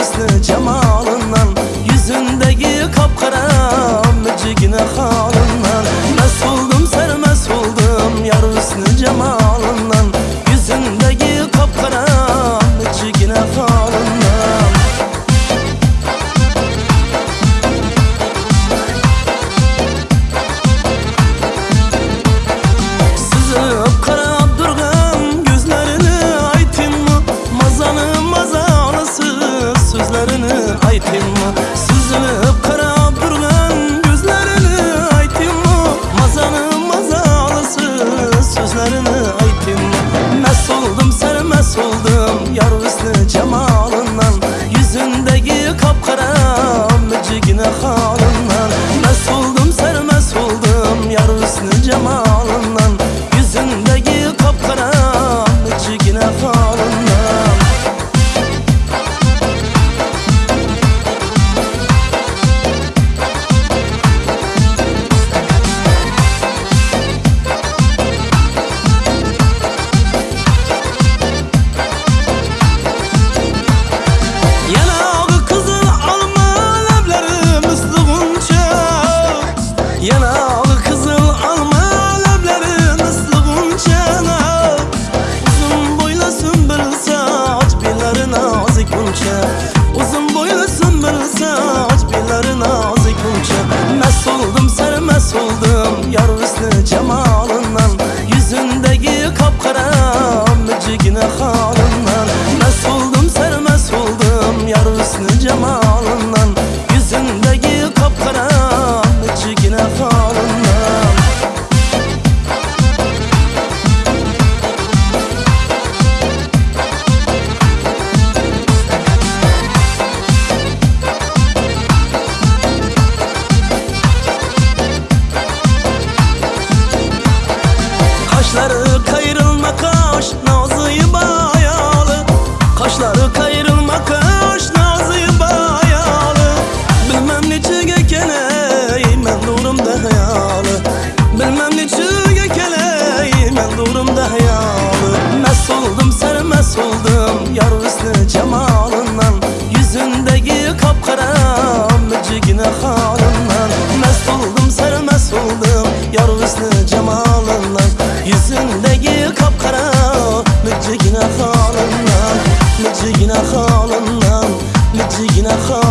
Hüsnü cemalından Yüzündeki kapkara Mücigine halından Mes oldum sermes oldum Yar hüsnü cemalından Yüzündeki kapkara Mücigine halından Sızıp karab durgan gözlerini aytayım mı? Mazanı sözlerini aytayım mı? Sızıp karab durgan gözlerini aytayım mı? Mazanı mazalısı sözlerini aytayım mı? Mes oldum sermes oldum yar hüsnü cemalından Yüzündeki kapkara mücigine halından kaş nazıyı bayalı. Kaşları kayrılma kaş nazıyı bayalı. Bilmem ne çigekeley men durumda hayalı. Bilmem ne çigekeley men durumda hayalı. Mes oldum sermes oldum yar hüsnü cemalından. Yüzündeki kapkara mücigine halından Mest oldum sermes oldum yar hüsnü cemalından خالından, لجينا خالından